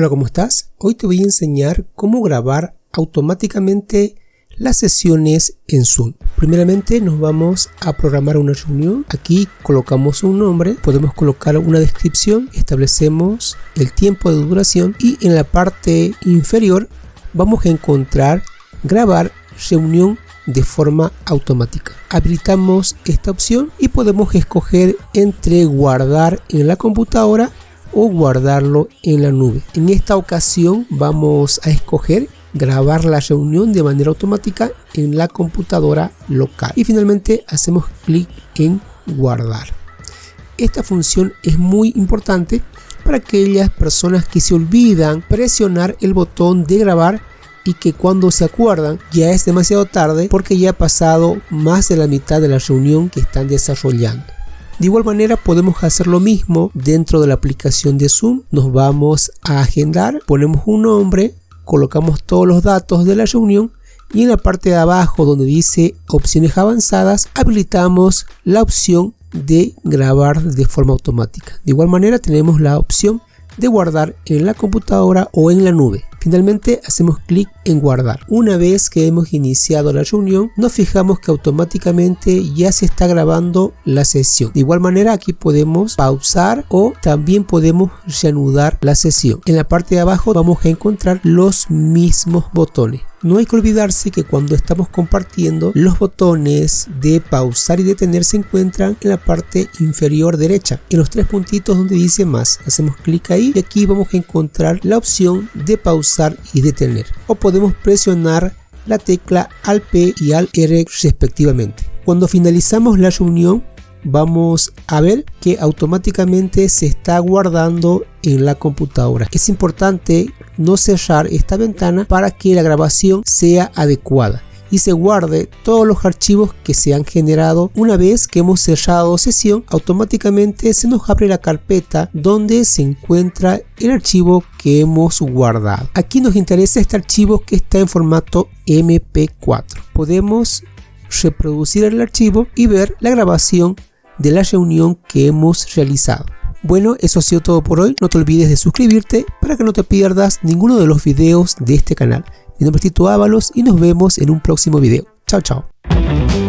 Hola, ¿cómo estás? Hoy te voy a enseñar cómo grabar automáticamente las sesiones en Zoom. Primeramente nos vamos a programar una reunión. Aquí colocamos un nombre, podemos colocar una descripción, establecemos el tiempo de duración y en la parte inferior vamos a encontrar grabar reunión de forma automática. Habilitamos esta opción y podemos escoger entre guardar en la computadora o guardarlo en la nube. En esta ocasión vamos a escoger grabar la reunión de manera automática en la computadora local y finalmente hacemos clic en guardar. Esta función es muy importante para aquellas personas que se olvidan presionar el botón de grabar y que cuando se acuerdan ya es demasiado tarde porque ya ha pasado más de la mitad de la reunión que están desarrollando. De igual manera podemos hacer lo mismo dentro de la aplicación de Zoom. Nos vamos a agendar, ponemos un nombre, colocamos todos los datos de la reunión y en la parte de abajo donde dice opciones avanzadas habilitamos la opción de grabar de forma automática. De igual manera tenemos la opción de guardar en la computadora o en la nube. Finalmente hacemos clic en guardar. Una vez que hemos iniciado la reunión, nos fijamos que automáticamente ya se está grabando la sesión. De igual manera aquí podemos pausar o también podemos reanudar la sesión. En la parte de abajo vamos a encontrar los mismos botones. No hay que olvidarse que cuando estamos compartiendo los botones de pausar y detener se encuentran en la parte inferior derecha. En los tres puntitos donde dice más hacemos clic ahí y aquí vamos a encontrar la opción de pausar y detener. O podemos presionar la tecla al P y al R respectivamente. Cuando finalizamos la reunión vamos a ver que automáticamente se está guardando en la computadora. Es importante no cerrar esta ventana para que la grabación sea adecuada y se guarde todos los archivos que se han generado. Una vez que hemos cerrado sesión automáticamente se nos abre la carpeta donde se encuentra el archivo que hemos guardado. Aquí nos interesa este archivo que está en formato mp4 podemos reproducir el archivo y ver la grabación de la reunión que hemos realizado. Bueno, eso ha sido todo por hoy. No te olvides de suscribirte para que no te pierdas ninguno de los videos de este canal. Mi nombre es Tito Ábalos y nos vemos en un próximo video. Chao, chao.